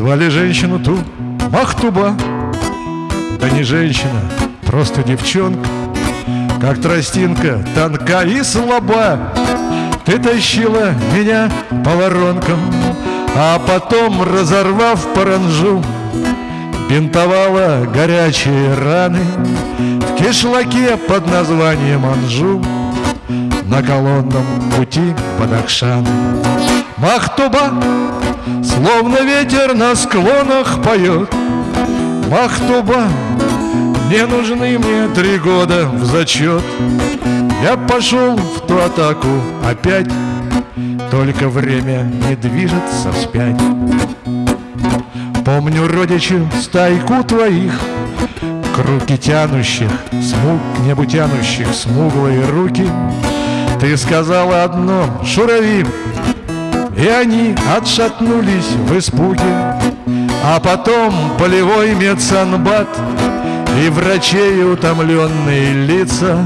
Звали женщину ту Махтуба. Да не женщина, просто девчонка. Как тростинка, тонка и слаба. Ты тащила меня по воронкам А потом, разорвав паранжу Бинтовала горячие раны В кишлаке под названием Анжу На колонном пути Бадахшаны Махтуба, словно ветер на склонах поет. Махтуба, не нужны мне три года в зачет. Я пошел в ту атаку опять Только время не движется вспять. Помню, родичи, стайку твоих К руки тянущих, смуг, небу тянущих Смуглые руки. Ты сказала одно, шурави И они отшатнулись в испуге. А потом полевой медсанбат И врачей утомленные лица.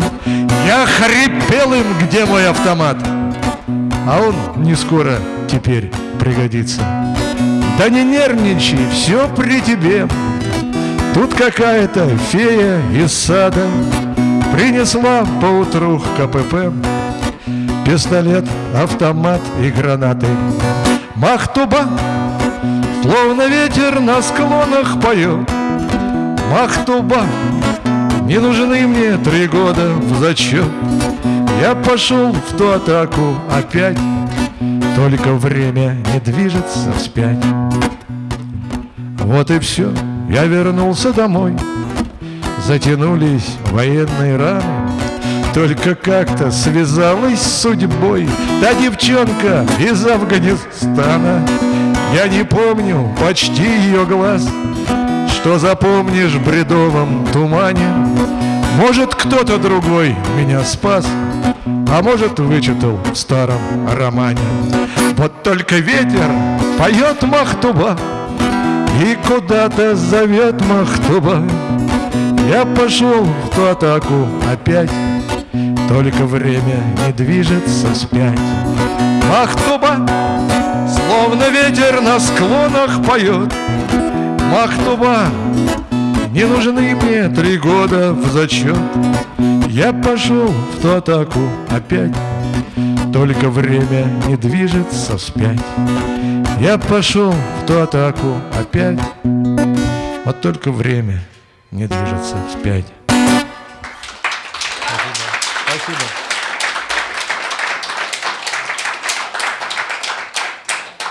Я хрипел им, где мой автомат? А он не скоро теперь пригодится. Да не нервничай, все при тебе. Тут какая-то фея из сада Принесла поутру КПП Пистолет, автомат и гранаты. Махтуба, словно ветер на склонах поет. Махтуба, не нужны мне три года в зачет. Я пошел в ту атаку опять. Только время не движется вспять. Вот и все, я вернулся домой. Затянулись военные раны Только как-то связалась с судьбой Та девчонка из Афганистана. Я не помню почти ее глаз Что запомнишь в бредовом тумане. Может, кто-то другой меня спас а может, вычитал в старом романе. Вот только ветер поет Махтуба И куда-то зовет Махтуба. Я пошел в ту атаку опять Только время не движется вспять Махтуба, словно ветер на склонах поет. Махтуба, не нужны мне три года в зачет. Я пошел в ту атаку опять. Только время не движется вспять Я пошел в ту атаку опять. Вот только время не движется вспять. Спасибо.